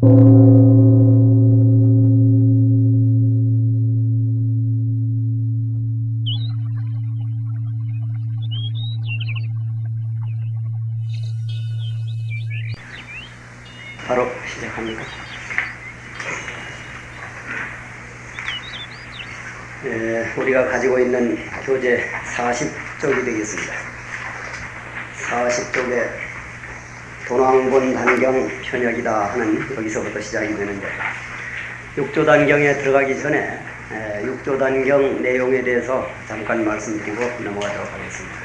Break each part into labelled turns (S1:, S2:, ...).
S1: 바로 시작합니다. 예, 우리가 가지고 있는 교재 40쪽이 되겠습니다. 40쪽에 도낭본 단경 현역이다 하는 여기서부터 시작이 되는데 육조 단경에 들어가기 전에 에, 육조 단경 내용에 대해서 잠깐 말씀드리고 넘어가도록 하겠습니다.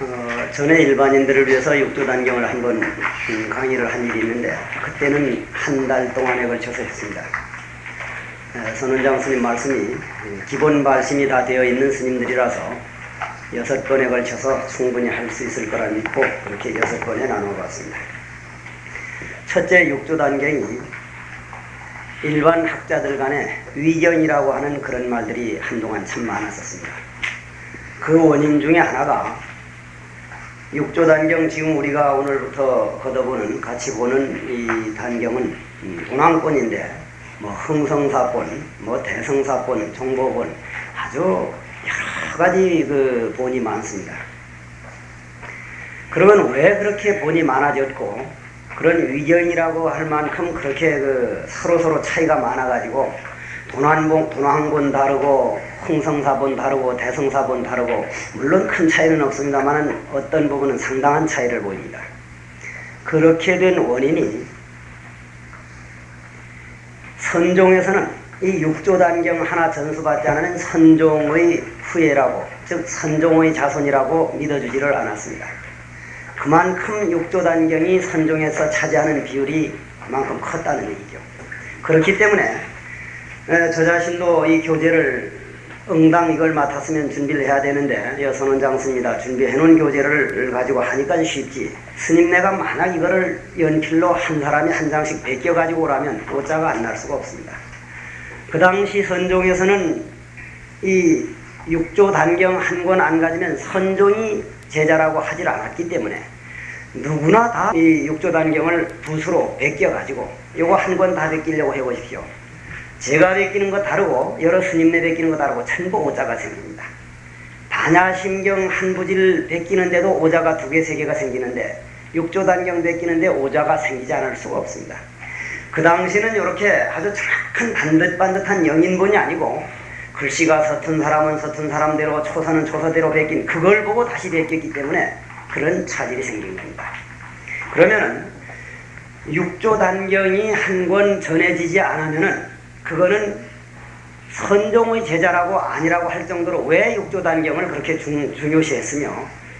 S1: 어, 전에 일반인들을 위해서 육조 단경을 한번 음, 강의를 한 일이 있는데 그때는 한 달 동안에 걸쳐서 했습니다. 에, 선원장 스님 말씀이 음, 기본 발심이 다 되어 있는 스님들이라서 여섯 번에 걸쳐서 충분히 할 수 있을 거라 믿고 그렇게 여섯 번에 나누어 봤습니다. 첫째 육조 단경이 일반 학자들 간에 위견이라고 하는 그런 말들이 한동안 참 많았었습니다. 그 원인 중에 하나가 육조 단경 지금 우리가 오늘부터 걷어보는 같이 보는 이 단경은 운항권인데 뭐 흥성사본, 뭐 대성사본, 정보본 아주 가지 그 본이 많습니다. 그러면 왜 그렇게 본이 많아졌고 그런 위견이라고 할 만큼 그렇게 그 서로 서로 차이가 많아가지고 도난봉, 도난본 다르고 흥성사본 다르고 대성사본 다르고 물론 큰 차이는 없습니다만 어떤 부분은 상당한 차이를 보입니다. 그렇게 된 원인이 선종에서는 이 육조 단경 하나 전수받지 않은 선종의 후예라고 즉 선종의 자손이라고 믿어주지를 않았습니다. 그만큼 육조 단경이 선종에서 차지하는 비율이 그만큼 컸다는 얘기죠. 그렇기 때문에 저 자신도 이 교재를 응당 이걸 맡았으면 준비를 해야 되는데 여선원장 스님이다 준비해 놓은 교재를 가지고 하니까 쉽지 스님네가 만약 이거를 연필로 한 사람이 한 장씩 베껴 가지고 오라면 오자가 안 날 수가 없습니다. 그 당시 선종에서는 이 육조 단경 한 권 안 가지면 선종이 제자라고 하질 않았기 때문에 누구나 다 이 육조 단경을 붓으로 베껴 가지고 요거 한 권 다 베끼려고 해 보십시오. 제가 베끼는 거 다르고 여러 스님네 베끼는 거 다르고 천부 오자가 생깁니다. 반야심경 한 부지를 베끼는데도 오자가 두 개, 세 개가 생기는데 육조 단경 베끼는데 오자가 생기지 않을 수가 없습니다. 그 당시는 이렇게 아주 정확한 반듯반듯한 영인본이 아니고 글씨가 서툰 사람은 서툰 사람대로 초사는 초사대로 베낀 그걸 보고 다시 베꼈기 때문에 그런 차질이 생긴 겁니다. 그러면은 육조 단경이 한 권 전해지지 않으면은 그거는 선종의 제자라고 아니라고 할 정도로 왜 육조 단경을 그렇게 중, 중요시했으며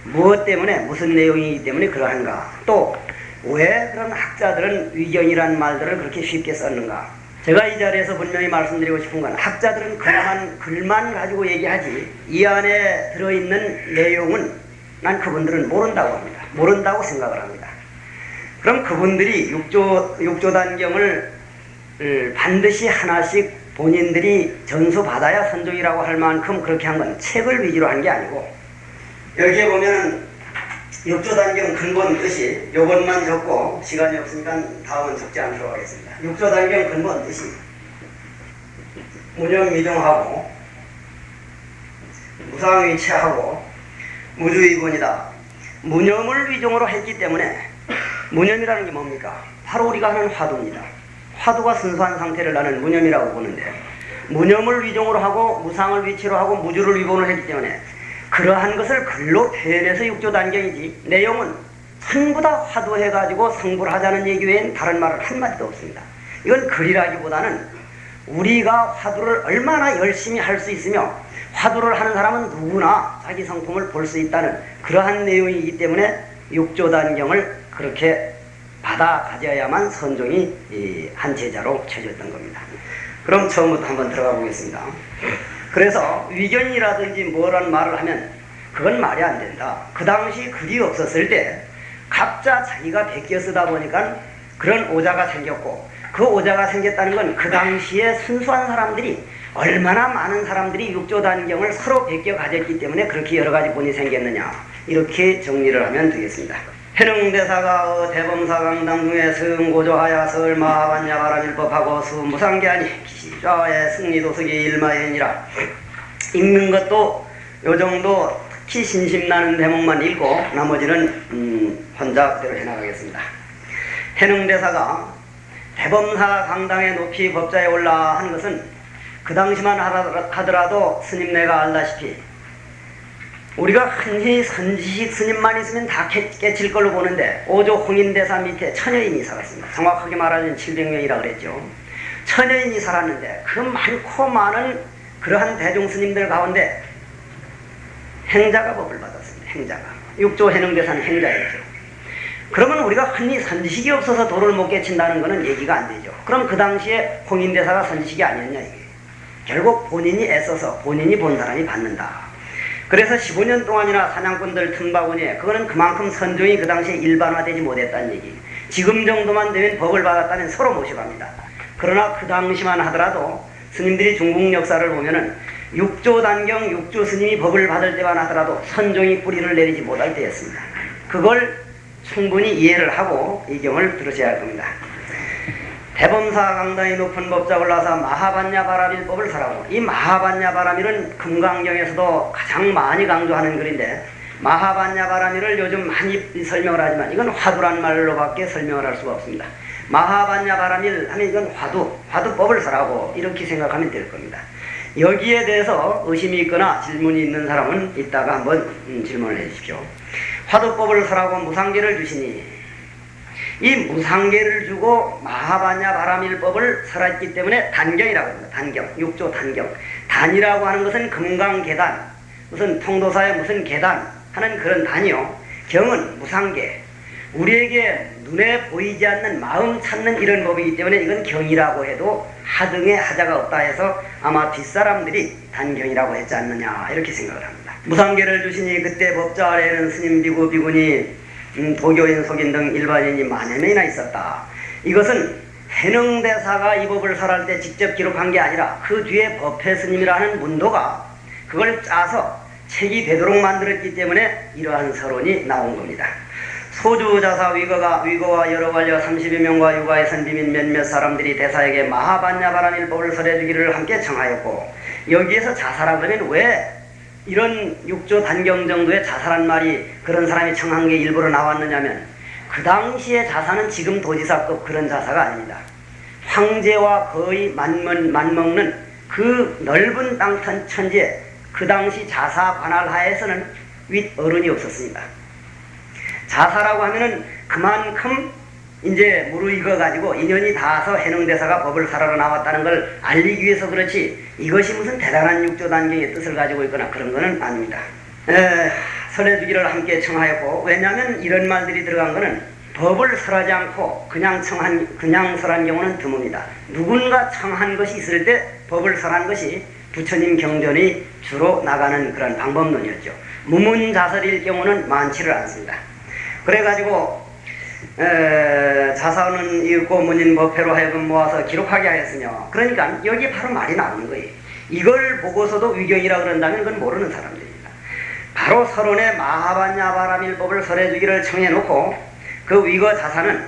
S1: 무엇 때문에 무슨 내용이기 때문에 그러한가 또 왜 그런 학자들은 위견이라는 말들을 그렇게 쉽게 썼는가 제가 이 자리에서 분명히 말씀드리고 싶은 건 학자들은 글만, 글만 가지고 얘기하지 이 안에 들어있는 내용은 난 그분들은 모른다고 합니다. 모른다고 생각을 합니다. 그럼 그분들이 육조, 육조 단경을 반드시 하나씩 본인들이 전수받아야 선종이라고 할 만큼 그렇게 한 건 책을 위주로 한 게 아니고 여기에 보면 육조 단경 근본 뜻이 요것만 적고 시간이 없으니까 다음은 적지 않도록 하겠습니다. 육조단경 근본 뜻이 무념미정하고 무상위치하고 무주의본이다. 무념을 위종으로 했기 때문에 무념이라는 게 뭡니까? 바로 우리가 하는 화두입니다. 화두가 순수한 상태를 나는 무념이라고 보는데 무념을 위종으로 하고 무상을 위치로 하고 무주를 위본을 했기 때문에 그러한 것을 글로 표현해서 육조 단경이지 내용은 전부 다 화두해가지고 성불 하자는 얘기 외엔 다른 말은 한마디도 없습니다. 이건 글이라기보다는 우리가 화두를 얼마나 열심히 할 수 있으며 화두를 하는 사람은 누구나 자기 성품을 볼 수 있다는 그러한 내용이기 때문에 육조 단경을 그렇게 받아 가져야만 선종이 한 제자로 쳐졌던 겁니다. 그럼 처음부터 한번 들어가 보겠습니다. 그래서 위견이라든지 뭐라는 말을 하면 그건 말이 안 된다. 그 당시 글이 없었을 때 각자 자기가 베껴 쓰다 보니까 그런 오자가 생겼고 그 오자가 생겼다는 건 그 당시에 순수한 사람들이 얼마나 많은 사람들이 육조 단경을 서로 베껴 가졌기 때문에 그렇게 여러 가지 본이 생겼느냐 이렇게 정리를 하면 되겠습니다. 해능대사가 대범사강당 중에 승고조하야 설마반야 바라밀법하고 수무상계하니 기시좌의 승리도석이 일마연이라 읽는 것도 요 정도 특히 신심나는 대목만 읽고 나머지는 음, 혼자 그대로 해나가겠습니다. 해능대사가 대범사 강당의 높이 법자에 올라 한 것은 그 당시만 하더라도 스님네가 알다시피 우리가 흔히 선지식 스님만 있으면 다 깨칠 걸로 보는데 오조 홍인대사 밑에 천여인이 살았습니다. 정확하게 말하면 700명이라 그랬죠. 천여인이 살았는데 그 많고 많은 그러한 대중 스님들 가운데 행자가 법을 받았습니다. 행자가. 육조 해능대사는 행자였죠. 그러면 우리가 흔히 선지식이 없어서 도를 못 깨친다는 것은 얘기가 안 되죠. 그럼 그 당시에 홍인대사가 선지식이 아니었냐 이게. 결국 본인이 애써서 본인이 본 사람이 받는다. 그래서 15년 동안이나 사냥꾼들 틈바구니에 그거는 그만큼 선종이 그 당시에 일반화되지 못했다는 얘기. 지금 정도만 되면 법을 받았다면 서로 모셔갑니다. 그러나 그 당시만 하더라도 스님들이 중국 역사를 보면은 육조 단경 육조 스님이 법을 받을 때만 하더라도 선종이 뿌리를 내리지 못할 때였습니다. 그걸 충분히 이해를 하고 이 경을 들으셔야 할 겁니다. 대범사 강당이 높은 법자 올라서 마하반야 바라밀 법을 설하고 이 마하반야 바라밀은 금강경에서도 가장 많이 강조하는 글인데 마하반야 바라밀을 요즘 많이 설명을 하지만 이건 화두란 말로밖에 설명을 할 수가 없습니다. 마하반야 바라밀 하면 이건 화두, 화두법을 설하고 이렇게 생각하면 될 겁니다. 여기에 대해서 의심이 있거나 질문이 있는 사람은 이따가 한번 음, 질문을 해 주십시오. 화두법을 설하고 무상계를 주시니 이 무상계를 주고 마하바냐 바라밀법을 설했기 때문에 단경이라고 합니다. 단경, 육조 단경. 단이라고 하는 것은 금강계단, 무슨 통도사의 무슨 계단 하는 그런 단이요. 경은 무상계. 우리에게 눈에 보이지 않는 마음 찾는 이런 법이기 때문에 이건 경이라고 해도 하등의 하자가 없다 해서 아마 뒷사람들이 단경이라고 했지 않느냐 이렇게 생각을 합니다. 무상계를 주시니 그때 법자 아래에는 스님 비구 비구니 음, 도교인 속인 등 일반인이 만여 명이나 있었다. 이것은 해능대사가 이 법을 설할 때 직접 기록한 게 아니라 그 뒤에 법회 스님이라는 문도가 그걸 짜서 책이 되도록 만들었기 때문에 이러한 서론이 나온 겁니다. 소주자사 위거가 위거와 여러 관려 30여 명과 육아의 선비민 몇몇 사람들이 대사에게 마하반야바라밀법을 설해주기를 함께 청하였고 여기에서 자사라 그러면 왜 이런 육조 단경 정도의 자살한 말이 그런 사람이 청한 게 일부러 나왔느냐면 그 당시의 자사는 지금 도지사급 그런 자사가 아닙니다. 황제와 거의 맞먹, 맞먹는 그 넓은 땅 천지에 그 당시 자사 관할 하에서는 윗 어른이 없었습니다. 자사라고 하면은 그만큼 이제 무르익어 가지고 인연이 닿아서 해능대사가 법을 사러러 나왔다는 걸 알리기 위해서 그렇지 이것이 무슨 대단한 육조 단계의 뜻을 가지고 있거나 그런 것은 아닙니다. 에, 설해주기를 함께 청하였고 왜냐하면 이런 말들이 들어간 것은 법을 설하지 않고 그냥 청한 그냥 설한 경우는 드뭅니다. 누군가 청한 것이 있을 때 법을 설한 것이 부처님 경전이 주로 나가는 그런 방법론이었죠. 무문자설일 경우는 많지를 않습니다. 그래가지고 에, 자사는 읽고 문인 법회로 하여금 모아서 기록하게 하였으며 그러니까 여기 바로 말이 나오는 거예요. 이걸 보고서도 위경이라 그런다면 그건 모르는 사람들입니다. 바로 서론에 마하반야바라밀법을 설해주기를 청해놓고 그 위거 자사는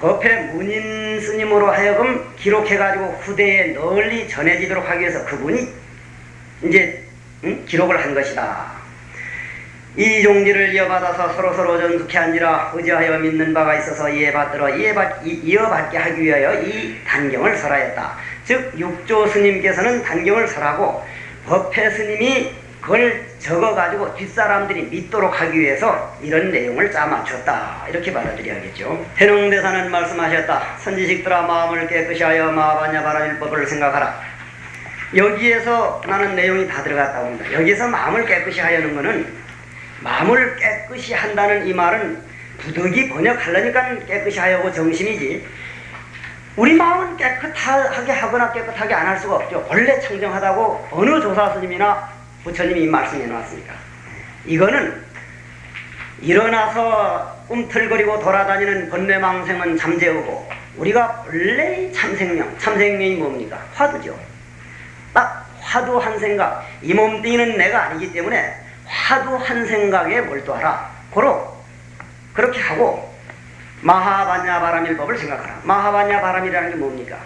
S1: 법회 문인 스님으로 하여금 기록해가지고 후대에 널리 전해지도록 하기 위해서 그분이 이제 응? 기록을 한 것이다. 이 종지를 이어받아서 서로서로 전숙해 앉으라 의지하여 믿는 바가 있어서 이해받들어 이해받, 이어받게 하기 위하여 이 단경을 설하였다. 즉 육조 스님께서는 단경을 설하고 법회 스님이 그걸 적어가지고 뒷사람들이 믿도록 하기 위해서 이런 내용을 짜맞췄다. 이렇게 받아들여야겠죠. 해능대사는 말씀하셨다. 선지식들아 마음을 깨끗이 하여 마바냐 바라일법을 생각하라. 여기에서 나는 내용이 다 들어갔다고 합니다. 여기서 마음을 깨끗이 하려는 것은 마음을 깨끗이 한다는 이 말은 부득이 번역하려니까 깨끗이 하려고 정신이지 우리 마음은 깨끗하게 하거나 깨끗하게 안 할 수가 없죠. 원래 청정하다고 어느 조사 스님이나 부처님이 말씀해 놓았습니까? 이거는 일어나서 꿈틀거리고 돌아다니는 번뇌망생은 잠재우고 우리가 원래 참생명, 참생명이 뭡니까? 화두죠. 딱 화두 한 생각, 이 몸뚱이는 내가 아니기 때문에 화두 한 생각에 몰두하라. 고로 그렇게 하고 마하바냐 바람일법을 생각하라. 마하바냐 바람이라는 게 뭡니까?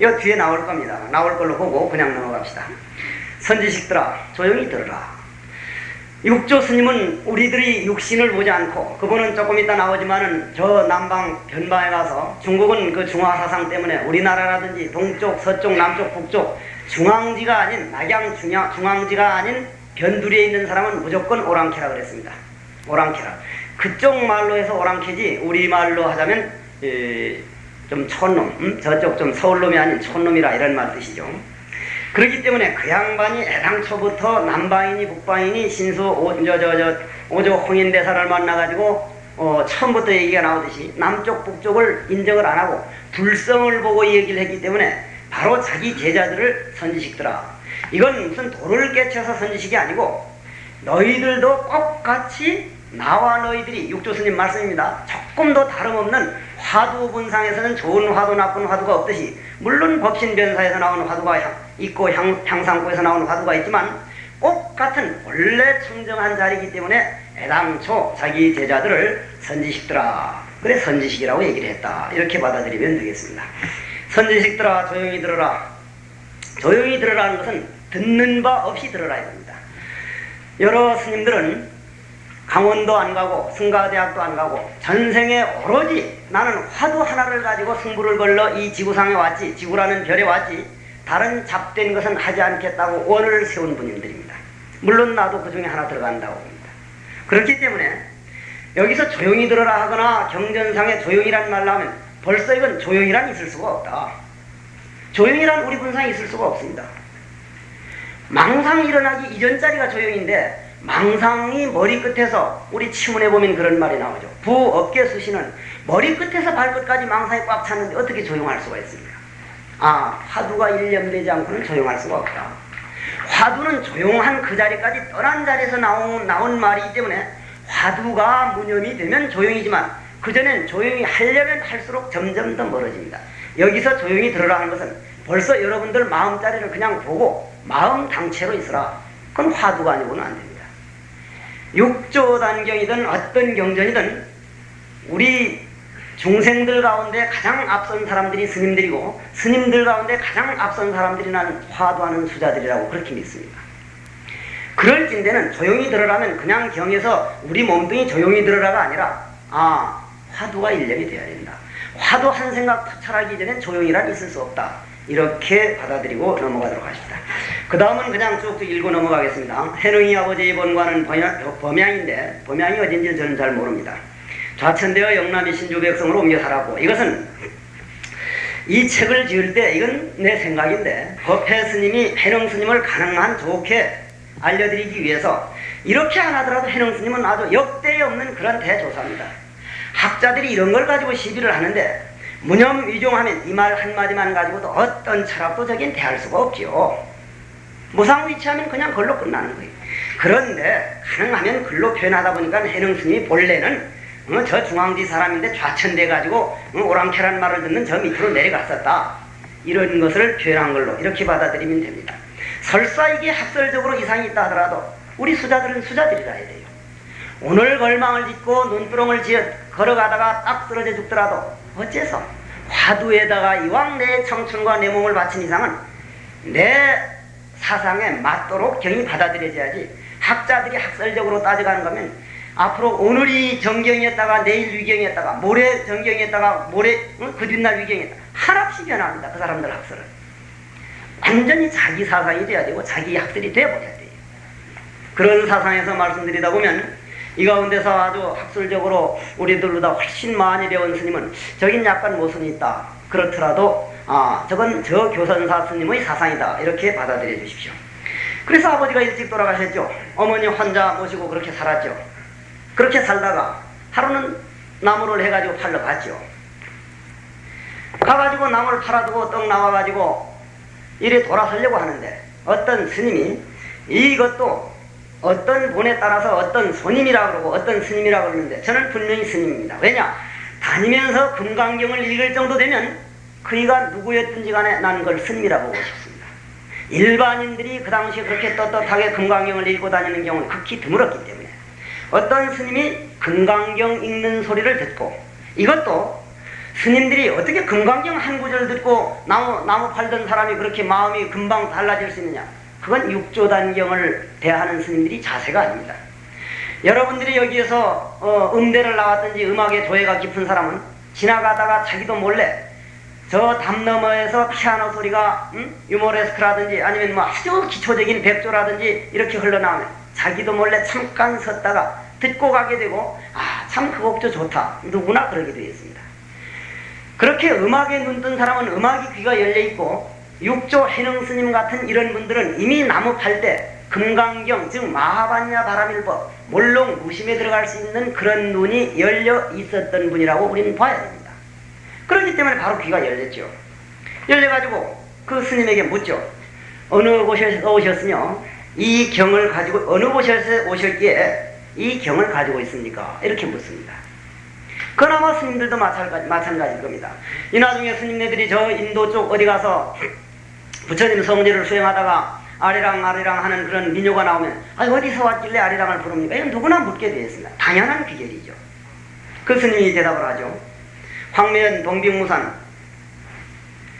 S1: 이 뒤에 나올 겁니다. 나올 걸로 보고 그냥 넘어갑시다. 선지식들아 조용히 들어라. 육조 스님은 우리들이 육신을 보지 않고 그분은 조금 이따 나오지만은 저 남방 변방에 가서 중국은 그 중화 사상 때문에 우리나라라든지 동쪽 서쪽 남쪽 북쪽 중앙지가 아닌 낙양 중앙, 중앙지가 아닌 변두리에 있는 사람은 무조건 오랑캐라 그랬습니다. 오랑캐라. 그쪽 말로 해서 오랑캐지 우리 말로 하자면 에, 좀 촌놈 음? 저쪽 좀 서울놈이 아닌 촌놈이라 이런 말 뜻이죠. 그렇기 때문에 그 양반이 애당초부터 남방이니 북방이니 신수 오, 저, 저, 저, 오조 홍인대사를 만나가지고 어, 처음부터 얘기가 나오듯이 남쪽 북쪽을 인정을 안 하고 불성을 보고 얘기를 했기 때문에 바로 자기 제자들을 선지식더라. 이건 무슨 돌을 깨쳐서 선지식이 아니고 너희들도 꼭 같이 나와 너희들이 육조스님 말씀입니다. 조금도 다름없는 화두 분상에서는 좋은 화두 나쁜 화두가 없듯이 물론 법신변사에서 나오는 화두가 있고 향, 향상구에서 나오는 화두가 있지만 꼭 같은 원래 청정한 자리이기 때문에 애당초 자기 제자들을 선지식들아 그래 선지식이라고 얘기를 했다 이렇게 받아들이면 되겠습니다. 선지식들아 조용히 들어라 조용히 들으라는 것은 듣는 바 없이 들어라 이겁니다. 여러 스님들은 강원도 안 가고 승가대학도 안 가고 전생에 오로지 나는 화두 하나를 가지고 승부를 걸러 이 지구상에 왔지 지구라는 별에 왔지 다른 잡된 것은 하지 않겠다고 원을 세운 분들입니다. 물론 나도 그 중에 하나 들어간다고 봅니다. 그렇기 때문에 여기서 조용히 들어라 하거나 경전상에 조용히란 말로 하면 벌써 이건 조용히란 있을 수가 없다. 조용히란 우리 분상에 있을 수가 없습니다. 망상 일어나기 이전 자리가 조용인데 망상이 머리끝에서 우리 치문에 보면 그런 말이 나오죠. 부업계 수시는 머리끝에서 발끝까지 망상이 꽉 찼는데 어떻게 조용할 수가 있습니까? 아 화두가 일념되지 않고는 조용할 수가 없다. 화두는 조용한 그 자리까지 떠난 자리에서 나온, 나온 말이기 때문에 화두가 무념이 되면 조용이지만 그전엔 조용히 하려면 할수록 점점 더 멀어집니다. 여기서 조용히 들으라 하는 것은 벌써 여러분들 마음자리를 그냥 보고 마음 당체로 있으라. 그건 화두가 아니고는 안 됩니다. 육조 단경이든 어떤 경전이든 우리 중생들 가운데 가장 앞선 사람들이 스님들이고 스님들 가운데 가장 앞선 사람들이 난 화두하는 수자들이라고 그렇게 믿습니다. 그럴진대는 조용히 들으라면 그냥 경에서 우리 몸뚱이 조용히 들으라가 아니라 아 화두가 일념이 되어야 된다. 화두 한 생각 터철하기 전엔 조용히란 있을 수 없다. 이렇게 받아들이고 넘어가도록 하십니다. 그 다음은 그냥 쭉 읽고 넘어가겠습니다. 해능이 아버지의 본관은 범양인데 범양이 어딘지 저는 잘 모릅니다. 좌천되어 영남이 신주 백성으로 옮겨 살았고 이것은 이 책을 지을 때 이건 내 생각인데 법회 스님이 해능 스님을 가능한 좋게 알려드리기 위해서 이렇게 안 하더라도 해능 스님은 아주 역대 없는 그런 대조사입니다. 학자들이 이런 걸 가지고 시비를 하는데 무념 위종하면 이 말 한마디만 가지고도 어떤 철학도 저긴 대할 수가 없지요. 무상위치하면 그냥 글로 끝나는 거예요. 그런데 가능하면 글로 표현하다 보니까 해능 스님이 본래는 어, 저 중앙지 사람인데 좌천돼 가지고 어, 오랑캐란 말을 듣는 저 밑으로 내려갔었다. 이런 것을 표현한 걸로 이렇게 받아들이면 됩니다. 설사 이게 학설적으로 이상이 있다 하더라도 우리 수자들은 수자들이라 해야 돼요. 오늘 걸망을 짓고 눈두렁을 지어 걸어가다가 딱 쓰러져 죽더라도 어째서? 화두에다가 이왕 내 청춘과 내 몸을 바친 이상은 내 사상에 맞도록 경이 받아들여져야지 학자들이 학설적으로 따져가는 거면 앞으로 오늘이 정경이었다가 내일 위경이었다가 모레 정경이었다가 모레 응? 그 뒷날 위경이었다. 하나없이 변합니다 그 사람들 학설은. 완전히 자기 사상이 돼야 되고 자기 학설이 돼버려야 돼요. 그런 사상에서 말씀드리다 보면 이 가운데서 아주 학술적으로 우리들보다 훨씬 많이 배운 스님은 저긴 약간 모순이 있다. 그렇더라도 아 저건 저 교선사 스님의 사상이다. 이렇게 받아들여 주십시오. 그래서 아버지가 일찍 돌아가셨죠. 어머니 환자 모시고 그렇게 살았죠. 그렇게 살다가 하루는 나무를 해가지고 팔러 갔죠. 가가지고 나무를 팔아두고 떡 나와가지고 이래 돌아서려고 하는데 어떤 스님이 이것도 어떤 분에 따라서 어떤 손님이라고 그러고 어떤 스님이라고 그러는데 저는 분명히 스님입니다. 왜냐? 다니면서 금강경을 읽을 정도 되면 그이가 누구였든지 간에 나는 그걸 스님이라고 보고 싶습니다. 일반인들이 그 당시에 그렇게 떳떳하게 금강경을 읽고 다니는 경우는 극히 드물었기 때문에 어떤 스님이 금강경 읽는 소리를 듣고 이것도 스님들이 어떻게 금강경 한 구절 듣고 나무, 나무 팔던 사람이 그렇게 마음이 금방 달라질 수 있느냐 그건 육조단경을 대하는 스님들이 자세가 아닙니다 여러분들이 여기에서 어, 음대를 나왔든지 음악에 도예가 깊은 사람은 지나가다가 자기도 몰래 저 담 너머에서 피아노 소리가 음? 유모레스크라든지 아니면 뭐 아주 기초적인 백조라든지 이렇게 흘러나오면 자기도 몰래 잠깐 섰다가 듣고 가게 되고 아 참 그 곡조 좋다 누구나 그러게 되어 있습니다. 그렇게 음악에 눈 뜬 사람은 음악이 귀가 열려 있고 육조 해능 스님 같은 이런 분들은 이미 나무 팔때 금강경 즉 마하반야 바라밀법 몰롱 무심에 들어갈 수 있는 그런 눈이 열려 있었던 분이라고 우리는 봐야 됩니다. 그렇기 때문에 바로 귀가 열렸죠. 열려가지고 그 스님에게 묻죠. 어느 곳에서 오셨으며 이 경을 가지고 어느 곳에서 오셨기에 이 경을 가지고 있습니까? 이렇게 묻습니다. 그나마 스님들도 마찬가지, 마찬가지일 겁니다. 이 나중에 스님네들이 저 인도 쪽 어디 가서 부처님 성지를 수행하다가 아리랑 아리랑 하는 그런 민요가 나오면 아 어디서 왔길래 아리랑을 부릅니까? 이건 누구나 묻게 되어 있습니다. 당연한 비결이죠. 그 스님이 대답을 하죠. 황매연 동빙무산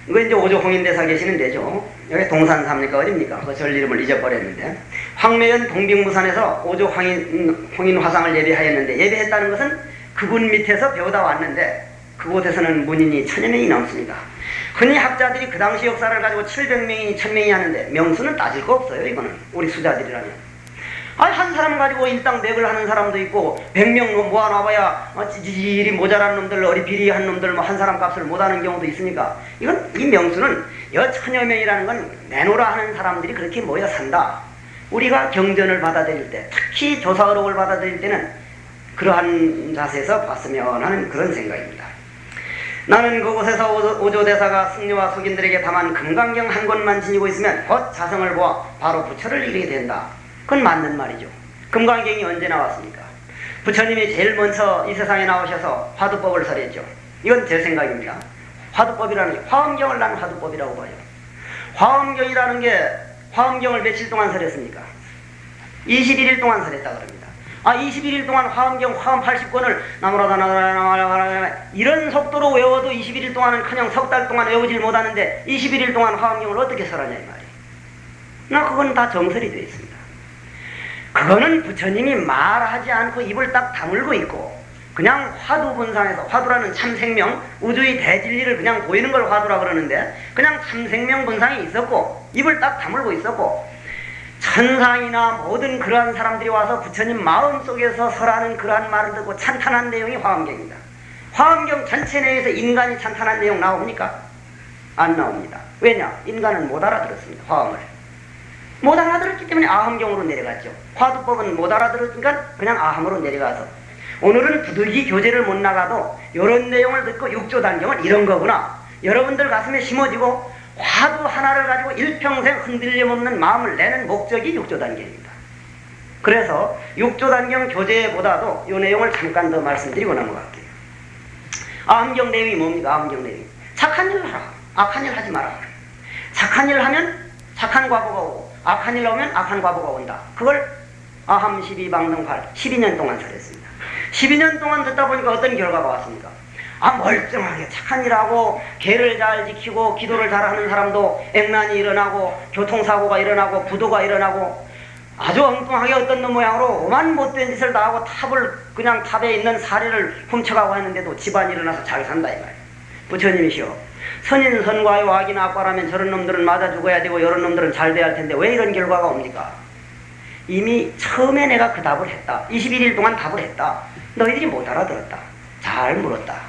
S1: 이거 이제 오조 홍인대사 계시는 데죠. 여기 동산 삽니까 어딥니까? 그 절 이름을 잊어버렸는데 황매연 동빙무산에서 오조 황인, 홍인 화상을 예배하였는데 예배했다는 것은 그분 밑에서 배우다 왔는데 그곳에서는 문인이 천여 명이 넘습니다. 흔히 학자들이 그 당시 역사를 가지고 700명이 1000명이 하는데 명수는 따질 거 없어요 이거는. 우리 수자들이라면. 아니 한 사람 가지고 일당 백을 하는 사람도 있고 100명 모아놔봐야 어, 지질이 모자란 놈들 어리 비리한 놈들 뭐 한 사람 값을 못하는 경우도 있으니까? 이건 이 명수는 여 천여 명이라는 건 내노라 하는 사람들이 그렇게 모여 산다. 우리가 경전을 받아들일 때 특히 조사의록을 받아들일 때는 그러한 자세에서 봤으면 하는 그런 생각입니다 나는 그곳에서 오조 대사가 승려와 속인들에게 다만 금강경 한 권만 지니고 있으면 곧 자성을 보아 바로 부처를 이루게 된다. 그건 맞는 말이죠. 금강경이 언제 나왔습니까? 부처님이 제일 먼저 이 세상에 나오셔서 화두법을 설했죠. 이건 제 생각입니다. 화두법이라는 게 화엄경을 난 화두법이라고 봐요. 화엄경이라는 게 화엄경을 며칠 동안 설했습니까? 21일 동안 설했다 그럽니다. 아 21일 동안 화엄경 화엄 80권을 나무라다 나무라다 이런 속도로 외워도 21일 동안은 그냥 석 달 동안 외우질 못하는데 21일 동안 화엄경을 어떻게 설하냐 이 말이에요. 나 그건 다 정설이 되어 있습니다. 그거는 부처님이 말하지 않고 입을 딱 다물고 있고 그냥 화두 분상에서 화두라는 참생명 우주의 대진리를 그냥 보이는 걸 화두라 그러는데 그냥 참생명 분상이 있었고 입을 딱 다물고 있었고 천상이나 모든 그러한 사람들이 와서 부처님 마음속에서 설하는 그러한 말을 듣고 찬탄한 내용이 화엄경입니다. 화엄경 전체 내에서 인간이 찬탄한 내용 나옵니까? 안 나옵니다. 왜냐? 인간은 못 알아들었습니다. 화엄을. 못 알아들었기 때문에 아함경으로 내려갔죠. 화두법은 못 알아들었으니까 그냥 아함으로 내려가서 오늘은 부득이 교재를 못 나가도 이런 내용을 듣고 육조 단경은 이런 거구나. 여러분들 가슴에 심어지고 화두 하나를 가지고 일평생 흔들림 없는 마음을 내는 목적이 육조단경입니다. 그래서 육조단경 교재보다도 이 내용을 잠깐 더 말씀드리고 넘어갈게요. 아함경 내용이 뭡니까? 아함경 내용이. 착한 일 하라. 악한 일 하지 마라. 착한 일 하면 착한 과보가 오고 악한 일 나오면 악한 과보가 온다. 그걸 아함 12방등팔 12년 동안 설했습니다. 12년 동안 듣다 보니까 어떤 결과가 왔습니까? 아 멀쩡하게 착한 일하고 개를 잘 지키고 기도를 잘하는 사람도 액난이 일어나고 교통사고가 일어나고 부도가 일어나고 아주 엉뚱하게 어떤 놈 모양으로 오만 못된 짓을 다 하고 탑을 그냥 탑에 있는 사례를 훔쳐가고 했는데도 집안이 일어나서 잘 산다 이 말이에요. 부처님이시오. 선인 선과의 악인 악과라면 저런 놈들은 맞아 죽어야 되고 이런 놈들은 잘 돼야 할 텐데 왜 이런 결과가 옵니까? 이미 처음에 내가 그 답을 했다. 21일 동안 답을 했다. 너희들이 못 알아들었다. 잘 물었다.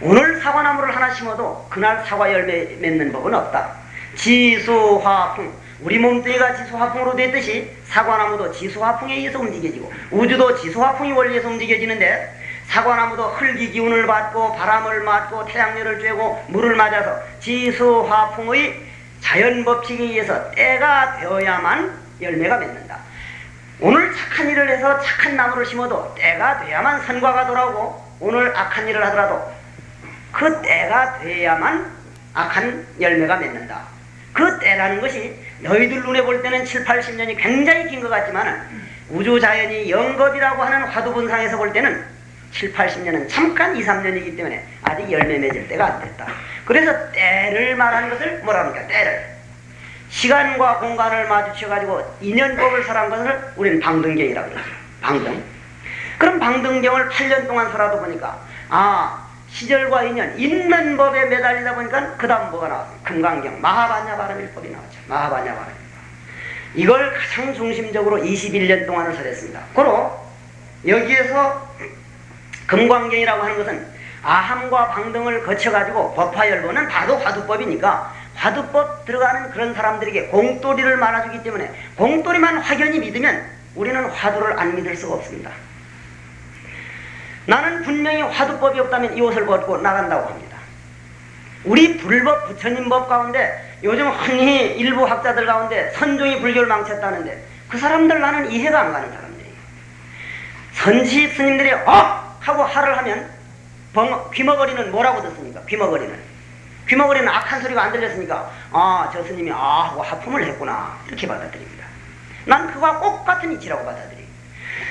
S1: 오늘 사과나무를 하나 심어도 그날 사과 열매 맺는 법은 없다. 지수화풍 우리 몸뚱이가 지수화풍으로 됐듯이 사과나무도 지수화풍에 의해서 움직여지고 우주도 지수화풍이 원리에서 움직여지는데 사과나무도 흙이 기운을 받고 바람을 맞고 태양열을 쬐고 물을 맞아서 지수화풍의 자연법칙에 의해서 때가 되어야만 열매가 맺는다. 오늘 착한 일을 해서 착한 나무를 심어도 때가 돼야만 선과가 돌아오고 오늘 악한 일을 하더라도 그 때가 돼야만 악한 열매가 맺는다. 그 때라는 것이 너희들 눈에 볼 때는 7, 80년이 굉장히 긴 것 같지만 우주 자연이 영겁이라고 하는 화두분상에서 볼 때는 7, 80년은 잠깐 2, 3년이기 때문에 아직 열매 맺을 때가 안 됐다. 그래서 때를 말하는 것을 뭐라 합니까? 때를. 시간과 공간을 마주쳐가지고 인연법을 설한 것을 우리는 방등경이라고 그러죠. 방등. 그럼 방등경을 8년 동안 설하다 보니까 아 시절과 인연 있는 법에 매달리다 보니까 그 다음 뭐가 나왔어요? 금강경 마하바냐 바람일법이 나왔죠. 마하바냐 바람. 이걸 가장 중심적으로 21년 동안을 설했습니다. 고로 여기에서 금광경이라고 하는 것은 아함과 방등을 거쳐가지고 법화열보는 다도 화두법이니까 화두법 들어가는 그런 사람들에게 공돌이를 말아주기 때문에 공돌이만 확연히 믿으면 우리는 화두를 안 믿을 수가 없습니다. 나는 분명히 화두법이 없다면 이 옷을 벗고 나간다고 합니다. 우리 불법 부처님 법 가운데 요즘 흔히 일부 학자들 가운데 선종이 불교를 망쳤다는데 그 사람들 나는 이해가 안 가는 사람들이에요. 선시 스님들이 어! 하고 하를 하면 벙, 귀머거리는 뭐라고 듣습니까? 귀머거리는. 귀머거리는 악한 소리가 안 들렸으니까 아, 저 스님이 아 하고 하품을 했구나. 이렇게 받아들입니다. 난 그와 똑같은 이치라고 받아들여요.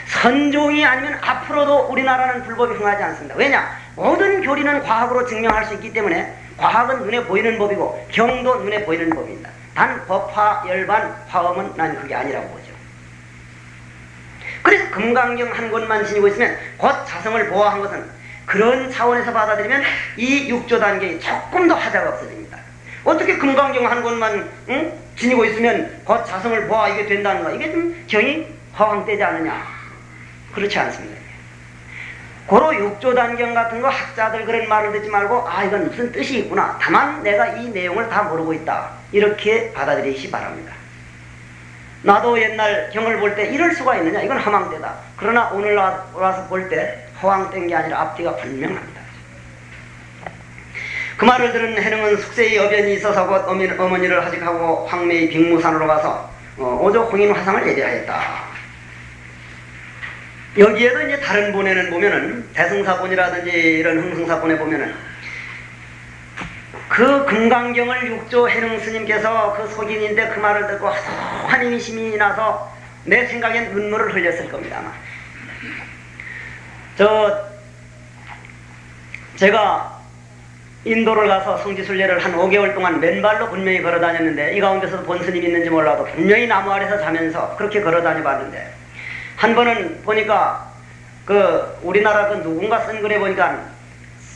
S1: 선종이 아니면 앞으로도 우리나라는 불법이 흥하지 않습니다. 왜냐? 모든 교리는 과학으로 증명할 수 있기 때문에 과학은 눈에 보이는 법이고 경도 눈에 보이는 법입니다. 단 법화, 열반, 화엄은 난 그게 아니라고 보죠. 그래서 금강경 한 권만 지니고 있으면 곧 자성을 보호한 것은 그런 차원에서 받아들이면 이 육조 단계에 조금 더 하자가 없어집니다. 어떻게 금강경 한 권만 응? 지니고 있으면 곧 자성을 보아 이게 된다는가? 이게 좀 경이 허황되지 않느냐? 그렇지 않습니다. 고로 육조 단경 같은 거 학자들 그런 말을 듣지 말고 아 이건 무슨 뜻이 있구나. 다만 내가 이 내용을 다 모르고 있다. 이렇게 받아들이시 바랍니다. 나도 옛날 경을 볼 때 이럴 수가 있느냐? 이건 허망되다. 그러나 오늘 와서 볼 때 허황된 게 아니라 앞뒤가 분명합니다. 그 말을 들은 해능은 숙세의 여변이 있어서 곧 어머니를 하직하고 황매의 빅무산으로 가서 어, 오조 홍인 화상을 예배하였다. 여기에도 이제 다른 본에는 보면은 대승사본이라든지 이런 흥승사본에 보면은 그 금강경을 육조 해능 스님께서 그 속인인데 그 말을 듣고 환인심이 나서 내 생각엔 눈물을 흘렸을 겁니다. 아마. 저 제가 인도를 가서 성지순례를 한 5개월 동안 맨발로 분명히 걸어 다녔는데 이 가운데서 본 스님이 있는지 몰라도 분명히 나무 아래서 자면서 그렇게 걸어 다녀 봤는데 한 번은 보니까 그 우리나라 그 누군가 쓴 글에 보니까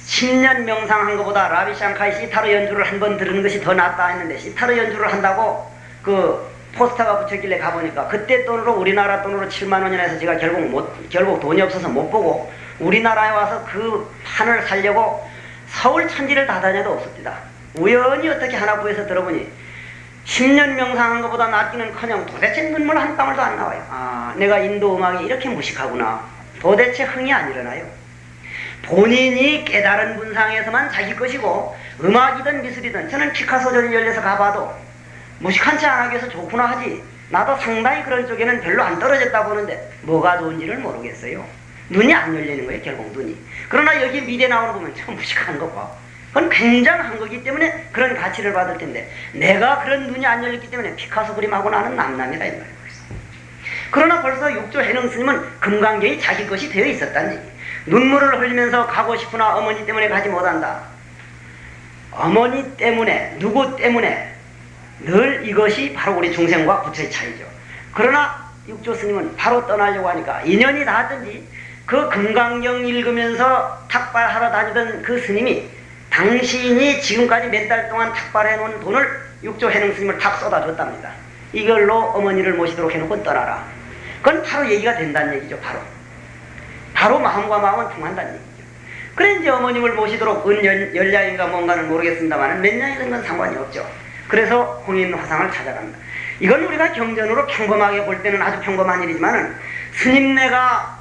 S1: 10년 명상한 것보다 라비 샹카이 시타르 연주를 한 번 들은 것이 더 낫다 했는데 시타르 연주를 한다고 그 포스터가 붙였길래 가보니까 그때 돈으로 우리나라 돈으로 7만 원이나 해서 제가 결국 못 결국 돈이 없어서 못 보고 우리나라에 와서 그 판을 살려고 서울 천지를 다 다녀도 없었다. 우연히 어떻게 하나 구해서 들어보니 10년 명상한 것보다 낫기는커녕 도대체 눈물 한 방울도 안 나와요. 아, 내가 인도 음악이 이렇게 무식하구나. 도대체 흥이 안 일어나요. 본인이 깨달은 분상에서만 자기 것이고 음악이든 미술이든 저는 피카소 전이 열려서 가봐도 무식한 채 안 하기 위해서 좋구나 하지 나도 상당히 그런 쪽에는 별로 안 떨어졌다 보는데 뭐가 좋은지를 모르겠어요. 눈이 안 열리는 거예요 결국 눈이. 그러나 여기 미래 나오는 보면 참 무식한 거 봐. 그건 굉장한 거기 때문에 그런 가치를 받을 텐데 내가 그런 눈이 안 열렸기 때문에 피카소 그림하고 나는 남남이다 이 말이에요. 그러나 벌써 육조 해능 스님은 금강경이 자기 것이 되어 있었다는 얘기. 눈물을 흘리면서 가고 싶으나 어머니 때문에 가지 못한다. 어머니 때문에 누구 때문에 늘 이것이 바로 우리 중생과 부처의 차이죠. 그러나 육조 스님은 바로 떠나려고 하니까 인연이 닿았든지 그 금강경 읽으면서 탁발하러 다니던 그 스님이 당신이 지금까지 몇 달 동안 탁발해 놓은 돈을 육조 해능 스님을 탁 쏟아줬답니다. 이걸로 어머니를 모시도록 해놓고 떠나라. 그건 바로 얘기가 된다는 얘기죠. 바로. 바로 마음과 마음은 통한다는 얘기죠. 그래 이제 어머님을 모시도록 은연량인가 뭔가는 모르겠습니다만 몇 년이 된건 상관이 없죠. 그래서 홍인 화상을 찾아갑니다. 이건 우리가 경전으로 평범하게 볼 때는 아주 평범한 일이지만 스님네가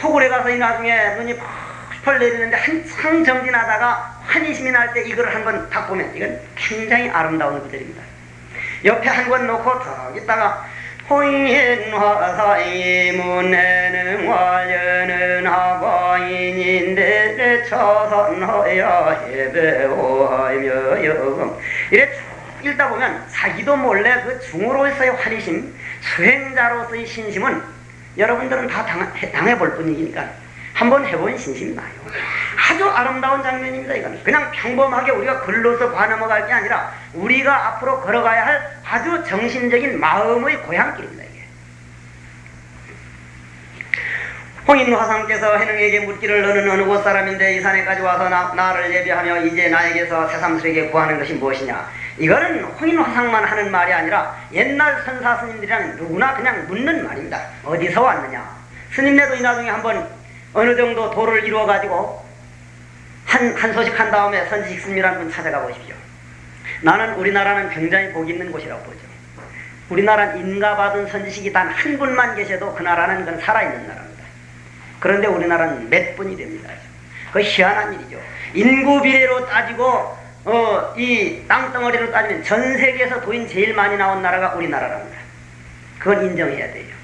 S1: 토굴에 가서 이 나중에 눈이 펄펄 내리는데 한참 정진하다가 환희심이 날 때 이걸 한번 딱 보면 이건 굉장히 아름다운 구절입니다. 옆에 한 권 놓고 더 있다가 호인화사이 문에는 화려는 하과인인데 처선하여 해배오하며 여금 이래 쭉 읽다 보면 자기도 몰래 그 중으로서의 환희심 수행자로서의 신심은 여러분들은 다 당, 당해볼 뿐이니까 한번 해본 신심이 나요. 아주 아름다운 장면입니다. 이거는 그냥 평범하게 우리가 글로서 관험어갈 게 아니라 우리가 앞으로 걸어가야 할 아주 정신적인 마음의 고향길입니다. 이게. 홍인 화상께서 해능에게 묻기를 너는 어느 곳 사람인데 이 산에까지 와서 나, 나를 예배하며 이제 나에게서 새삼스레게 구하는 것이 무엇이냐 이거는 홍인 화상만 하는 말이 아니라 옛날 선사 스님들이랑 누구나 그냥 묻는 말입니다 어디서 왔느냐 스님네도 이 나중에 한번 어느 정도 도를 이루어 가지고 한, 한 소식 한 다음에 선지식 스님이라는 분 찾아가 보십시오 나는 우리나라는 굉장히 복 있는 곳이라고 보죠 우리나라는 인가받은 선지식이 단 한 분만 계셔도 그 나라는 건 살아있는 나라입니다 그런데 우리나라는 몇 분이 됩니다. 그 희한한 일이죠. 인구 비례로 따지고 어, 이 땅덩어리로 따지면 전 세계에서 도인 제일 많이 나온 나라가 우리나라랍니다. 그건 인정해야 돼요.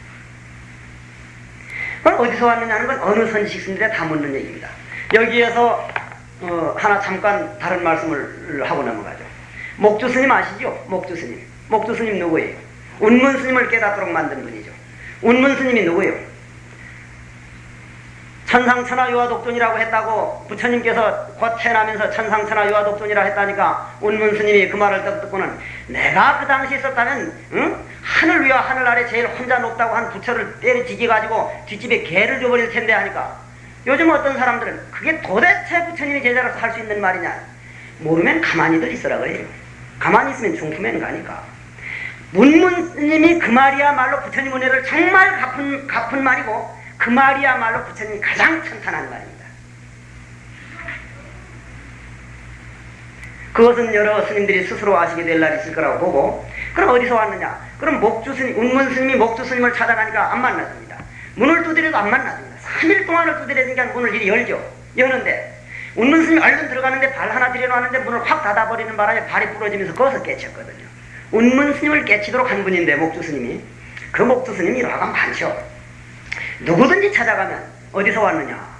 S1: 그건 어디서 왔느냐는 건 어느 선지식스들에 다 묻는 얘기입니다. 여기에서 어, 하나 잠깐 다른 말씀을 하고 넘어가죠. 목주 스님 아시죠? 목주 스님. 목주 스님 누구예요? 운문 스님을 깨닫도록 만든 분이죠. 운문 스님이 누구예요? 천상천하 유화독존이라고 했다고 부처님께서 곧 태어나면서 천상천하 유화독존이라 했다니까 운문 스님이 그 말을 듣고는 내가 그 당시 있었다면 응? 하늘 위와 하늘 아래 제일 혼자 높다고 한 부처를 때려지기 가지고 뒷집에 개를 줘버릴 텐데 하니까. 요즘 어떤 사람들은 그게 도대체 부처님이 제자로서 할 수 있는 말이냐? 모르면 가만히들 있으라 그래요 가만히 있으면 중품엔 가니까. 문문 스님이 그 말이야말로 부처님 은혜를 정말 갚은, 갚은 말이고 그 말이야말로 부처님이 가장 천탄한 말입니다. 그것은 여러 스님들이 스스로 아시게 될 날이 있을 거라고 보고 그럼 어디서 왔느냐? 그럼 목주 스님, 운문 스님이 목주 스님을 찾아가니까 안 만났습니다. 문을 두드려도 안 만났습니다. 3일 동안을 두드려니까 문을 이리 열죠. 여는데 운문 스님이 얼른 들어가는데 발 하나 들여놓았는데 문을 확 닫아버리는 바람에 발이 부러지면서 거기서 깨쳤거든요. 운문 스님을 깨치도록 한 분인데 목주 스님이 그 목주 스님이 일화가 많죠. 누구든지 찾아가면 어디서 왔느냐?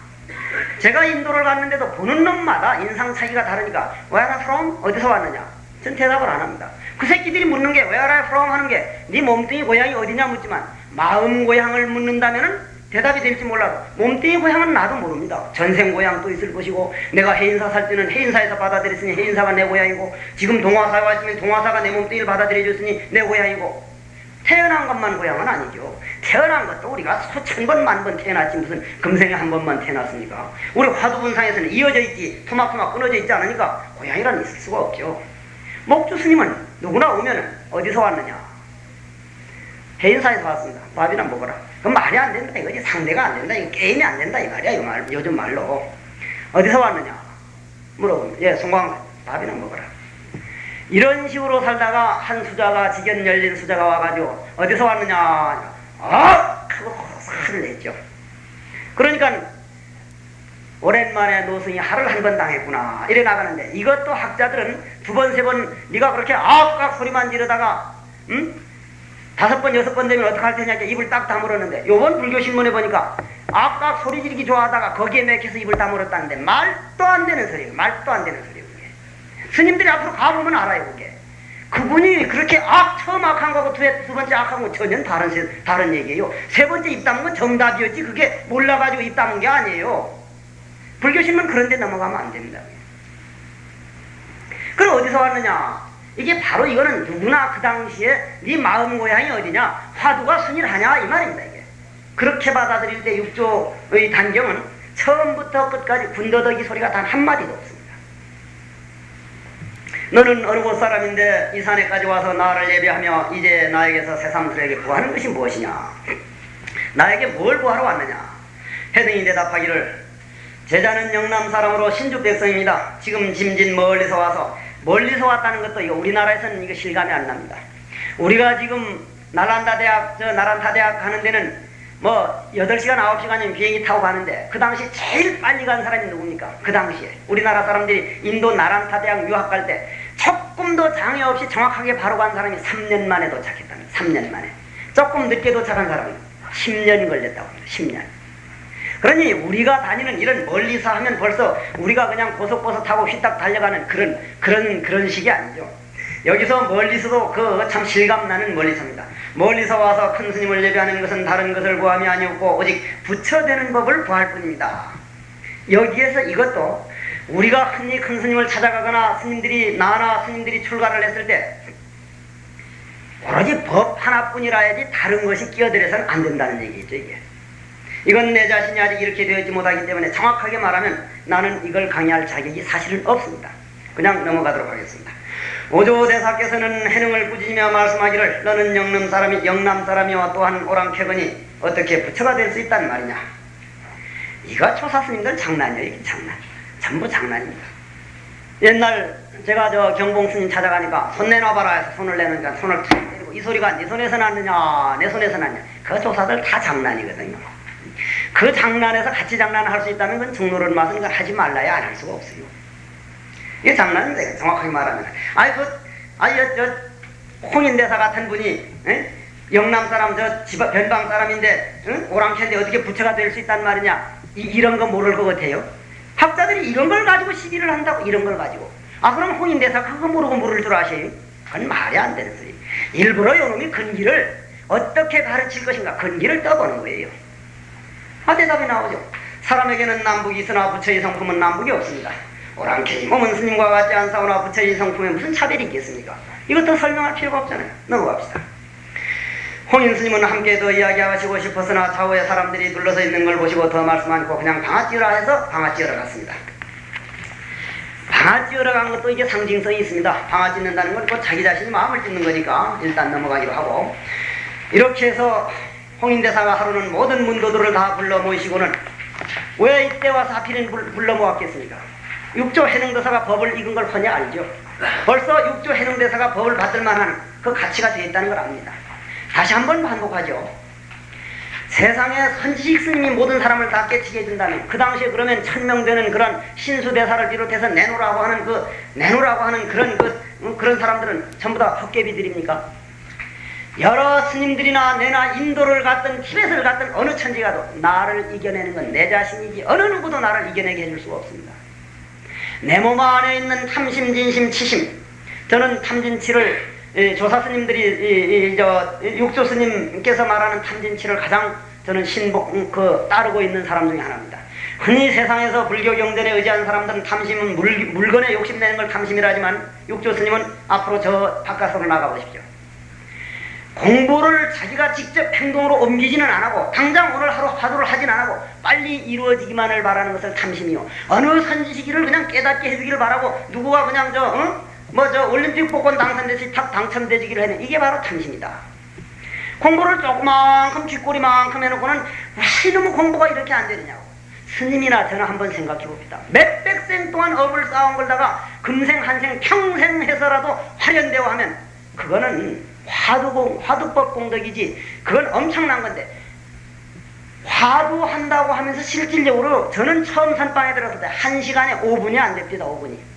S1: 제가 인도를 갔는데도 보는 놈마다 인상 차이가 다르니까 Where are from? 어디서 왔느냐? 전 대답을 안 합니다. 그 새끼들이 묻는 게 Where are from? 하는 게 네 몸뚱이 고향이 어디냐 묻지만 마음 고향을 묻는다면 대답이 될지 몰라도 몸뚱이 고향은 나도 모릅니다. 전생 고향도 있을 것이고 내가 해인사 살 때는 해인사에서 받아들였으니 해인사가 내 고향이고 지금 동화사에 와 있으면 동화사가 내 몸뚱이를 받아들여줬으니 내 고향이고 태어난 것만 고향은 아니죠. 태어난 것도 우리가 수천 번, 만 번 태어났지 무슨 금생에 한 번만 태어났습니까? 우리 화두분상에서는 이어져 있지 토막토막 끊어져 있지 않으니까 고향이란 있을 수가 없죠. 목주 스님은 누구나 오면 어디서 왔느냐? 해인사에서 왔습니다. 밥이나 먹어라. 그건 말이 안 된다 이거지. 상대가 안 된다. 이거 게임이 안 된다 이 말이야. 이 말, 요즘 말로. 어디서 왔느냐? 물어보면 예, 송광 밥이나 먹어라. 이런 식으로 살다가 한 수자가 직연 열린 수자가 와가지고 어디서 왔느냐 아! 하고 화를 냈죠. 그러니까 오랜만에 노승이 하를 한 번 당했구나 이래 나가는데 이것도 학자들은 두 번 세번 네가 그렇게 아악 소리만 지르다가 응? 다섯 번 여섯 번 되면 어떡할 테냐 입을 딱 다물었는데 요번 불교신문에 보니까 아악 소리 지르기 좋아하다가 거기에 맥혀서 입을 다물었다는데 말도 안 되는 소리예요 말도 안 되는 소리 스님들이 앞으로 가보면 알아요, 그게. 그분이 그렇게 악, 처음 악한 거고 두, 두 번째 악한 거 전혀 다른, 다른 얘기예요. 세 번째 입 담은 건 정답이었지, 그게 몰라가지고 입 담은 게 아니에요. 불교신문 그런 데 넘어가면 안 됩니다. 그럼 어디서 왔느냐? 이게 바로 이거는 누구나 그 당시에 네 마음 고향이 어디냐? 화두가 순일하냐? 이 말입니다, 이게. 그렇게 받아들일 때 육조의 단경은 처음부터 끝까지 군더더기 소리가 단 한마디도. 너는 어느 곳 사람인데 이 산에까지 와서 나를 예배하며 이제 나에게서 새삼스에게 구하는 것이 무엇이냐? 나에게 뭘 구하러 왔느냐? 해등이 대답하기를 제자는 영남 사람으로 신주 백성입니다. 지금 짐진 멀리서 와서 멀리서 왔다는 것도 이거 우리나라에서는 이거 실감이 안 납니다. 우리가 지금 나란다 대학 저 나란타 대학 가는 데는 뭐 8시간 9시간이면 비행기 타고 가는데 그 당시 제일 빨리 간 사람이 누굽니까? 그 당시에 우리나라 사람들이 인도 나란타 대학 유학 갈 때 조금도 장애 없이 정확하게 바로 간 사람이 3년 만에 도착했답니다. 3년 만에. 조금 늦게 도착한 사람은 10년이 걸렸다고 합니다. 10년. 그러니 우리가 다니는 이런 멀리서 하면 벌써 우리가 그냥 고속버스 타고 휘딱 달려가는 그런 그런 그런 식이 아니죠. 여기서 멀리서도 그 참 실감 나는 멀리서입니다. 멀리서 와서 큰 스님을 예배하는 것은 다른 것을 구함이 아니었고 오직 부처되는 법을 구할 뿐입니다. 여기에서 이것도 우리가 흔히 큰 스님을 찾아가거나 스님들이 나나 스님들이 출가를 했을 때 오로지 법 하나뿐이라야지 다른 것이 끼어들어서는 안 된다는 얘기죠 이게. 이건 내 자신이 아직 이렇게 되었지 못하기 때문에 정확하게 말하면 나는 이걸 강의할 자격이 사실은 없습니다. 그냥 넘어가도록 하겠습니다. 오조대사께서는 해능을 꾸짖으며 말씀하기를 너는 영남 사람이 영남 사람이와 또한 오랑캐거니 어떻게 부처가 될 수 있단 말이냐. 이거 초사 스님들 장난이에요. 장난. 전부 장난입니다. 옛날 제가 저 경봉 스님 찾아가니까 손 내놔봐라 해서 손을 내놓으니까 손을 탁 때리고 이 소리가 네 손에서 났느냐 내 손에서 났냐 그 조사들 다 장난이거든요. 그 장난에서 같이 장난을 할수 있다면 그건 정로를 맞은 걸 하지 말라야 안 할 수가 없어요. 이게 장난인데 정확하게 말하면 아니 그 아니 저, 저 홍인대사 같은 분이 에? 영남 사람 저 집, 변방 사람인데 응? 오랑캐인데 어떻게 부처가 될 수 있단 말이냐 이, 이런 거 모를 것 같아요. 학자들이 이런 걸 가지고 시비를 한다고 이런 걸 가지고 아 그럼 홍인대사 그거 모르고 모를 줄 아세요? 그건 말이 안 되는 소리. 일부러 요놈이 근기를 어떻게 가르칠 것인가 근기를 떠보는 거예요. 아 대답이 나오죠. 사람에게는 남북이 있으나 부처의 성품은 남북이 없습니다. 오랑캐니 몸은 스님과 같지 않사오나 부처의 성품에 무슨 차별이 있겠습니까? 이것도 설명할 필요가 없잖아요. 넘어갑시다. 홍인 스님은 함께 더 이야기하시고 싶었으나 좌우에 사람들이 둘러서 있는 걸 보시고 더 말씀 않고 그냥 방아 찌으라 해서 방아 찌으러 갔습니다. 방아 찌으러 간 것도 이게 상징성이 있습니다. 방아 찢는다는 건 자기 자신이 마음을 찢는 거니까 일단 넘어가기로 하고 이렇게 해서 홍인대사가 하루는 모든 문도들을 다 불러 모이시고는 왜 이때 와서 하필은 불러 모았겠습니까? 육조 해능대사가 법을 읽은 걸 뻔히 알죠. 벌써 육조 해능대사가 법을 받을 만한 그 가치가 되어 있다는 걸 압니다. 다시 한 번 반복하죠. 세상에 선지식 스님이 모든 사람을 다 깨치게 해준다면 그 당시에 그러면 천명되는 그런 신수대사를 비롯해서 내놓으라고 하는 그 내놓으라고 하는 그런 그 그런 사람들은 전부 다 헛개비들입니까? 여러 스님들이나 내나 인도를 갔든 티벳을 갔든 어느 천지 가도 나를 이겨내는 건 내 자신이지 어느 누구도 나를 이겨내게 해줄 수가 없습니다. 내 몸 안에 있는 탐심, 진심, 치심 저는 탐진치를 조사 스님들이 이, 이, 저 육조 스님께서 말하는 탐진치를 가장 저는 음, 그 따르고 있는 사람 중에 하나입니다. 흔히 세상에서 불교 경전에 의지하는 사람들은 탐심은 물, 물건에 욕심내는 걸 탐심이라 하지만 육조 스님은 앞으로 저 바깥으로 나가 보십시오. 공부를 자기가 직접 행동으로 옮기지는 않고 당장 오늘 하루 화두를 하진 않고 빨리 이루어지기만을 바라는 것을 탐심이요. 어느 선지시기를 그냥 깨닫게 해주기를 바라고 누구가 그냥 저 어? 뭐 저 올림픽 복권 당선되시 탁 당첨되기를 해는 이게 바로 탐심이다. 공부를 조그만큼 쥐꼬리만큼 해놓고는 왜 이놈의 공부가 이렇게 안 되느냐고. 스님이나 저는 한번 생각해 봅시다. 몇백 생 동안 업을 쌓은 걸다가 금생 한생 평생 해서라도 화련되어 하면 그거는 화두공, 화두법 공덕이지 그건 엄청난 건데 화두한다고 하면서 실질적으로 저는 처음 선방에 들었을 때 1시간에 5분이 안 됩니다. 5분이.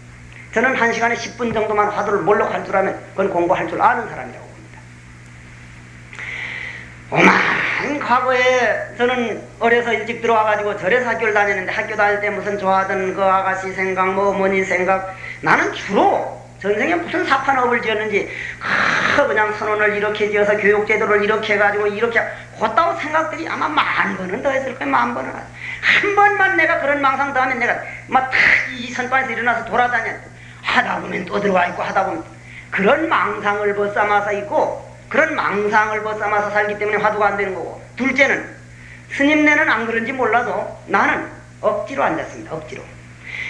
S1: 저는 한 시간에 10분 정도만 화두를 몰록할 줄 알면 그건 공부할 줄 아는 사람이라고 봅니다. 오만 과거에 저는 어려서 일찍 들어와가지고 절에서 학교를 다녔는데 학교 다닐 때 무슨 좋아하던 그 아가씨 생각 뭐 어머니 생각 나는 주로 전생에 무슨 사판업을 지었는지 아, 그냥 선언을 이렇게 지어서 교육제도를 이렇게 해가지고 이렇게 곧다고 생각들이 아마 만 번은 더 했을 거예요 만 번은 한 번만 내가 그런 망상 더 하면 내가 막이 선반에서 일어나서 돌아다녀 하다 보면 또 들어와 있고 하다 보면 그런 망상을 벗삼아서 있고 그런 망상을 벗삼아서 살기 때문에 화두가 안 되는 거고. 둘째는 스님네는 안 그런지 몰라도 나는 억지로 앉았습니다. 억지로.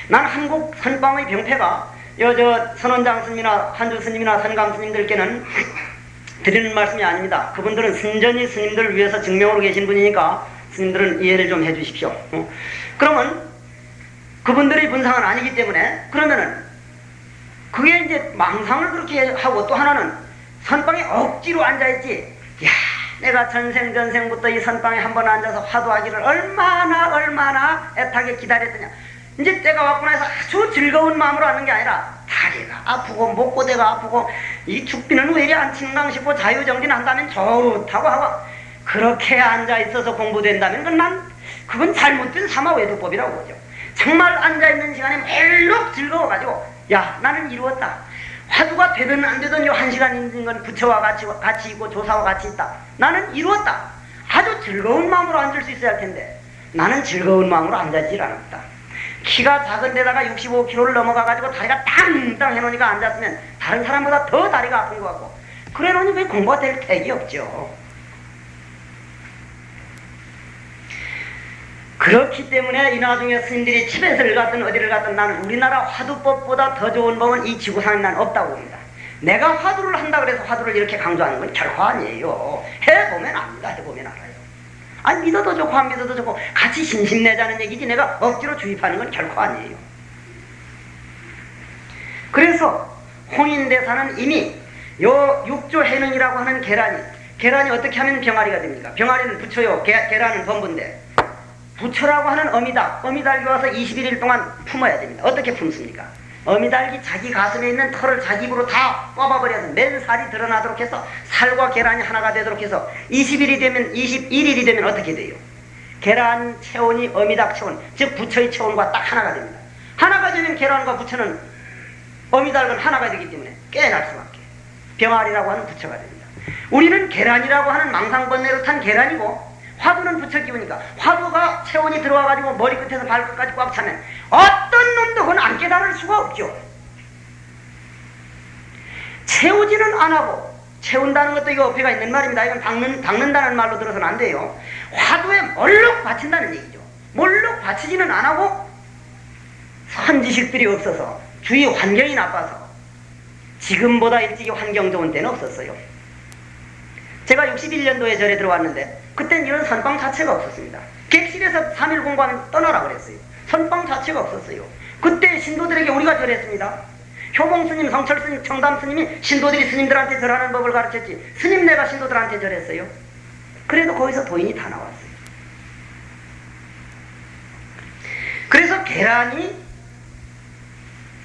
S1: 난 한국 선방의 병폐가 여저 선원장 스님이나 한주 스님이나 선감 스님들께는 드리는 말씀이 아닙니다. 그분들은 순전히 스님들을 위해서 증명으로 계신 분이니까 스님들은 이해를 좀 해주십시오. 어? 그러면 그분들의 분상은 아니기 때문에 그러면은 그게 이제 망상을 그렇게 하고 또 하나는 선방에 억지로 앉아있지. 야, 내가 전생 전생부터 이 선방에 한 번 앉아서 화두하기를 얼마나 얼마나 애타게 기다렸더냐. 이제 때가 왔구나 해서 아주 즐거운 마음으로 하는 게 아니라 다리가 아프고 목고대가 아프고 이 죽비는 왜 이리 안 친당 싶고 자유정진 한다면 좋다고 하고 그렇게 앉아있어서 공부된다면 그건 난 그건 잘못된 사마외도법이라고 보죠. 정말 앉아있는 시간에 멜록 즐거워가지고 야 나는 이루었다 화두가 되든 안 되든 요한 시간 있는 건 부처와 같이, 같이 있고 조사와 같이 있다. 나는 이루었다. 아주 즐거운 마음으로 앉을 수 있어야 할 텐데 나는 즐거운 마음으로 앉아지질 않았다. 키가 작은 데다가 65kg를 넘어가가지고 다리가 땅땅 해놓으니까 앉았으면 다른 사람보다 더 다리가 아픈 것 같고 그래 놓으니 왜 공부가 될 택이 없죠. 그렇기 때문에 이 나중에 스님들이 티벳을 갔든 어디를 갔든 나는 우리나라 화두법보다 더 좋은 법은 이 지구상에 난 없다고 봅니다. 내가 화두를 한다 그래서 화두를 이렇게 강조하는 건 결코 아니에요. 해보면 압니다. 해보면 알아요. 아니 믿어도 좋고 안 믿어도 좋고 같이 신심내자는 얘기지 내가 억지로 주입하는 건 결코 아니에요. 그래서 홍인대사는 이미 요 육조 해능이라고 하는 계란이 계란이 어떻게 하면 병아리가 됩니까? 병아리는 부처요 계, 계란은 범부인데 부처라고 하는 어미닭 어미닭이 와서 21일 동안 품어야 됩니다. 어떻게 품습니까? 어미닭이 자기 가슴에 있는 털을 자기 입으로 다 뽑아버려서 맨 살이 드러나도록 해서 살과 계란이 하나가 되도록 해서 20일이 되면 21일이 되면 어떻게 돼요? 계란 체온이 어미닭 체온 즉 부처의 체온과 딱 하나가 됩니다. 하나가 되면 계란과 부처는 어미닭은 하나가 되기 때문에 깨어날 수밖에 병아리라고 하는 부처가 됩니다. 우리는 계란이라고 하는 망상번뇌로 탄 계란이고 화두는 부처 기운이니까 화두가 체온이 들어와가지고 머리끝에서 발끝까지 꽉 차면 어떤 놈도 그건 안 깨달을 수가 없죠. 채우지는 안 하고 채운다는 것도 이거 어폐가 있는 말입니다. 이건 닦는, 닦는다는 말로 들어서는 안 돼요. 화두에 몰록 바친다는 얘기죠. 몰록 바치지는 안 하고 선지식들이 없어서 주위 환경이 나빠서 지금보다 일찍이 환경 좋은 때는 없었어요. 제가 61년도에 절에 들어왔는데 그땐 이런 선방 자체가 없었습니다. 객실에서 3일 공부하면 떠나라 그랬어요. 선방 자체가 없었어요. 그때 신도들에게 우리가 절했습니다. 효봉 스님, 성철 스님, 청담 스님이 신도들이 스님들한테 절하는 법을 가르쳤지 스님 내가 신도들한테 절했어요. 그래도 거기서 도인이 다 나왔어요. 그래서 계란이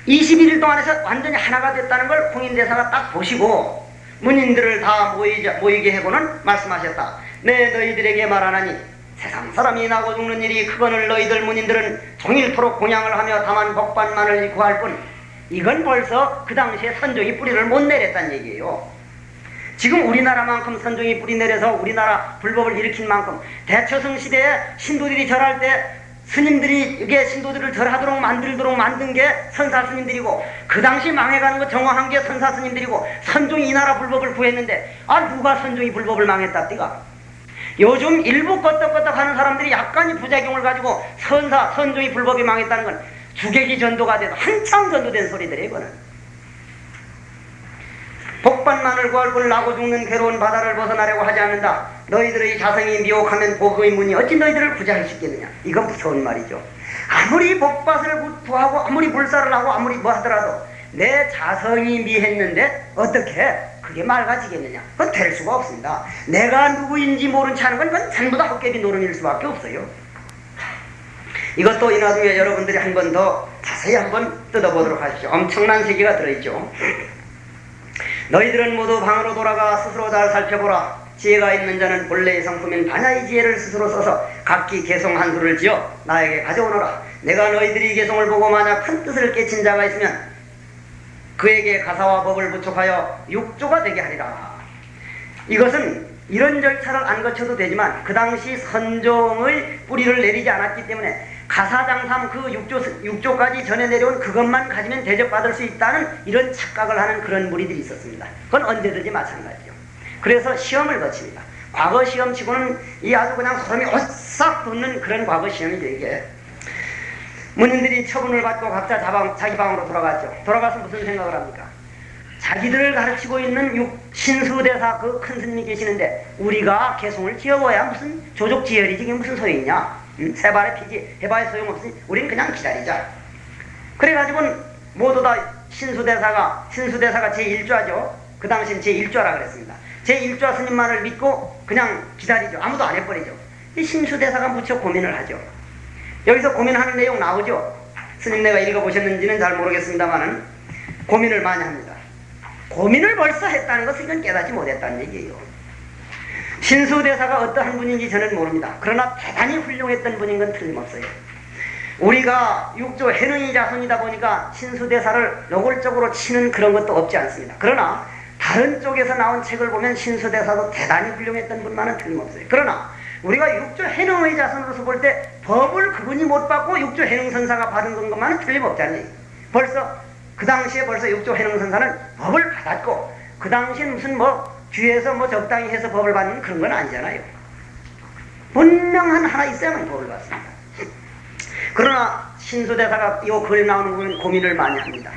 S1: 21일 동안에서 완전히 하나가 됐다는 걸 홍인대사가 딱 보시고 문인들을 다 모이자, 모이게 해고는 말씀하셨다. 내 너희들에게 말하나니 세상 사람이 나고 죽는 일이 그거늘 너희들 문인들은 종일토록 공양을 하며 다만 복반만을 구할 뿐 이건 벌써 그 당시에 선종이 뿌리를 못 내렸단 얘기예요. 지금 우리나라만큼 선종이 뿌리 내려서 우리나라 불법을 일으킨 만큼 대처성 시대에 신도들이 절할 때 스님들이 이게 신도들을 절하도록 만들도록 만든 게 선사 스님들이고 그 당시 망해가는 거 정화한 게 선사 스님들이고 선종이 이 나라 불법을 구했는데 아 누가 선종이 불법을 망했답디가 요즘 일부 껐덕껐덕 하는 사람들이 약간의 부작용을 가지고 선사 선종이 불법이 망했다는 건 주객이 전도가 돼도 한창 전도된 소리들이에요 이거는 복반만을 구할 걸 나고 죽는 괴로운 바다를 벗어나려고 하지 않는다. 너희들의 자성이 미혹하면 복의 문이 어찌 너희들을 구제할 수 있겠느냐. 이건 무서운 말이죠. 아무리 복밭을 구하고 아무리 불사를 하고 아무리 뭐 하더라도 내 자성이 미했는데 어떻게 그게 맑아지겠느냐. 그건 될 수가 없습니다. 내가 누구인지 모른 채 하는 건 그건 전부 다 헛개비 노름일 수밖에 없어요. 이것도 이 나중에 여러분들이 한 번 더 자세히 한번 뜯어보도록 하십시오. 엄청난 세계가 들어있죠. 너희들은 모두 방으로 돌아가 스스로 잘 살펴보라. 지혜가 있는 자는 본래의 성품인 반야의 지혜를 스스로 써서 각기 개송 한 수를 지어 나에게 가져오너라. 내가 너희들이 개송을 보고 만약 큰 뜻을 깨친 자가 있으면 그에게 가사와 법을 부촉하여 육조가 되게 하리라. 이것은 이런 절차를 안 거쳐도 되지만 그 당시 선종의 뿌리를 내리지 않았기 때문에 가사장삼 그 육조, 육조까지 전해 내려온 그것만 가지면 대접받을 수 있다는 이런 착각을 하는 그런 무리들이 있었습니다. 그건 언제든지 마찬가지죠. 그래서 시험을 거칩니다. 과거 시험치고는 이 아주 그냥 소름이 오싹 돋는 그런 과거 시험이죠, 이게. 문인들이 처분을 받고 각자 자방, 자기 방으로 돌아갔죠. 돌아가서 무슨 생각을 합니까? 자기들을 가르치고 있는 육, 신수대사 그 큰 스님이 계시는데 우리가 개송을 지어봐야 무슨 조족지혈이지 이게 무슨 소용이냐? 세 발의 피지 해봐야 소용없으니 우린 그냥 기다리자. 그래가지고 모두 다 신수대사가 신수대사가 제1좌죠. 그 당시엔 제1좌라 그랬습니다. 제1좌 스님만을 믿고 그냥 기다리죠. 아무도 안 해버리죠. 이 신수대사가 무척 고민을 하죠. 여기서 고민하는 내용 나오죠. 스님 내가 읽어보셨는지는 잘 모르겠습니다만은 고민을 많이 합니다. 고민을 벌써 했다는 것은 이건 깨닫지 못했다는 얘기예요. 신수대사가 어떠한 분인지 저는 모릅니다. 그러나 대단히 훌륭했던 분인 건 틀림없어요. 우리가 육조 해능이 자손이다 보니까 신수대사를 노골적으로 치는 그런 것도 없지 않습니다. 그러나 다른 쪽에서 나온 책을 보면 신수대사도 대단히 훌륭했던 분만은 틀림없어요. 그러나 우리가 육조 해능의 자손으로서 볼 때 법을 그분이 못 받고 육조 해능선사가 받은 것만은 틀림없잖아요. 벌써 그 당시에 벌써 육조 해능선사는 법을 받았고 그 당시엔 무슨 뭐 뒤에서 뭐 적당히 해서 법을 받는 그런 건 아니잖아요. 분명한 하나 있어야만 법을 받습니다. 그러나 신수대사가 이 글에 나오는 건 고민을 많이 합니다.